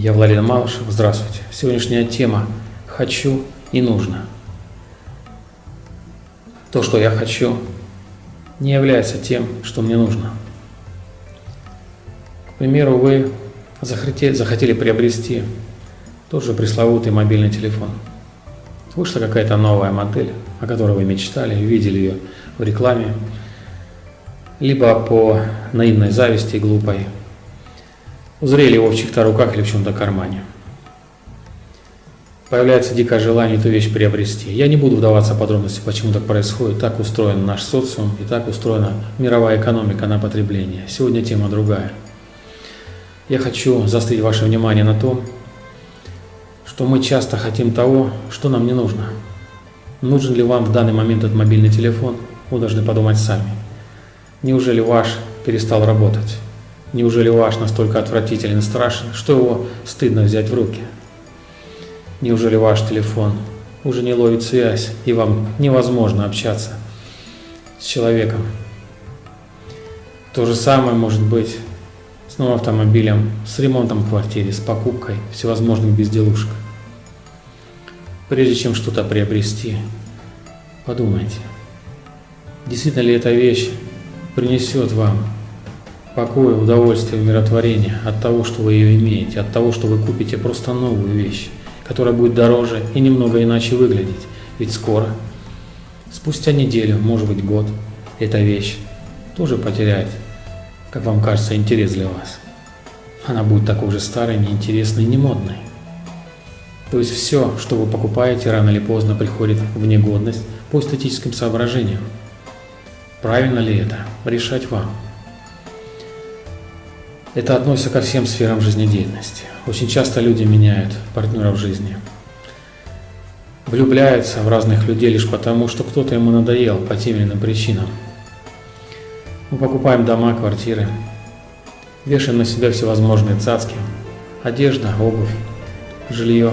Я Владимир Малышев. Здравствуйте. Сегодняшняя тема «Хочу и нужно». То, что я хочу, не является тем, что мне нужно. К примеру, вы захотели, захотели приобрести тот же пресловутый мобильный телефон. Вышла какая-то новая модель, о которой вы мечтали, видели ее в рекламе, либо по наивной зависти глупой узрели его в чьих-то руках или в чем-то кармане. Появляется дикое желание эту вещь приобрести. Я не буду вдаваться в подробности, почему так происходит. Так устроен наш социум и так устроена мировая экономика на потребление. Сегодня тема другая. Я хочу заострить ваше внимание на том, что мы часто хотим того, что нам не нужно. Нужен ли вам в данный момент этот мобильный телефон, вы должны подумать сами. Неужели ваш перестал работать? Неужели ваш настолько отвратителен и страшен, что его стыдно взять в руки? Неужели ваш телефон уже не ловит связь, и вам невозможно общаться с человеком? То же самое может быть с новым автомобилем, с ремонтом в квартире, с покупкой всевозможных безделушек. Прежде чем что-то приобрести, подумайте, действительно ли эта вещь принесет вам покой, удовольствие, умиротворение от того, что вы ее имеете, от того, что вы купите просто новую вещь, которая будет дороже и немного иначе выглядеть. Ведь скоро, спустя неделю, может быть год, эта вещь тоже потеряет, как вам кажется, интерес для вас. Она будет такой же старой, неинтересной, немодной. То есть все, что вы покупаете, рано или поздно приходит в негодность по эстетическим соображениям. Правильно ли это? Решать вам. Это относится ко всем сферам жизнедеятельности. Очень часто люди меняют партнеров жизни. Влюбляются в разных людей лишь потому, что кто-то ему надоел по тем или иным причинам. Мы покупаем дома, квартиры, вешаем на себя всевозможные цацки, одежда, обувь, жилье,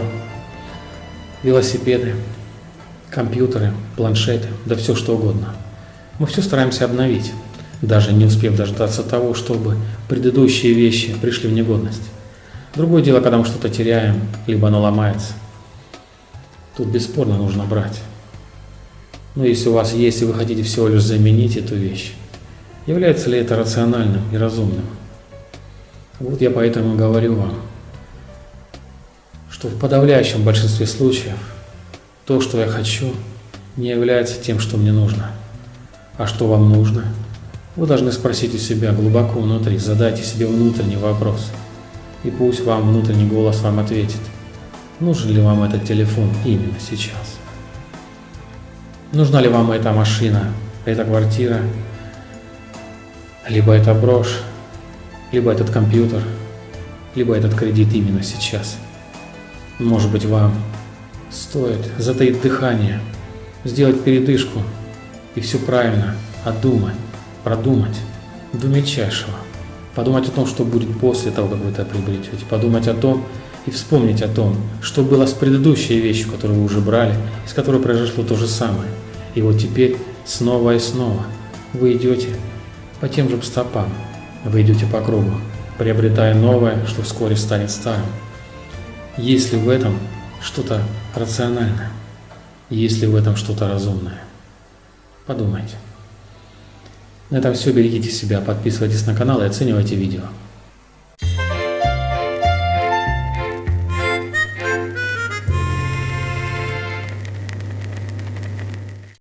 велосипеды, компьютеры, планшеты, да все что угодно. Мы все стараемся обновить даже не успев дождаться того, чтобы предыдущие вещи пришли в негодность. Другое дело, когда мы что-то теряем, либо оно ломается. Тут бесспорно нужно брать. Но если у вас есть, и вы хотите всего лишь заменить эту вещь, является ли это рациональным и разумным? Вот я поэтому говорю вам, что в подавляющем большинстве случаев то, что я хочу, не является тем, что мне нужно. А что вам нужно – вы должны спросить у себя глубоко внутри, задайте себе внутренний вопрос. И пусть вам внутренний голос вам ответит, нужен ли вам этот телефон именно сейчас. Нужна ли вам эта машина, эта квартира, либо эта брошь, либо этот компьютер, либо этот кредит именно сейчас. Может быть вам стоит затаить дыхание, сделать передышку и все правильно отдумать продумать до мельчайшего. Подумать о том, что будет после того, как вы это приобретете. Подумать о том и вспомнить о том, что было с предыдущей вещью, которую вы уже брали, с которой произошло то же самое. И вот теперь снова и снова вы идете по тем же стопам, вы идете по кругу, приобретая новое, что вскоре станет старым. Есть ли в этом что-то рациональное? Есть ли в этом что-то разумное? Подумайте. На этом все. Берегите себя, подписывайтесь на канал и оценивайте видео.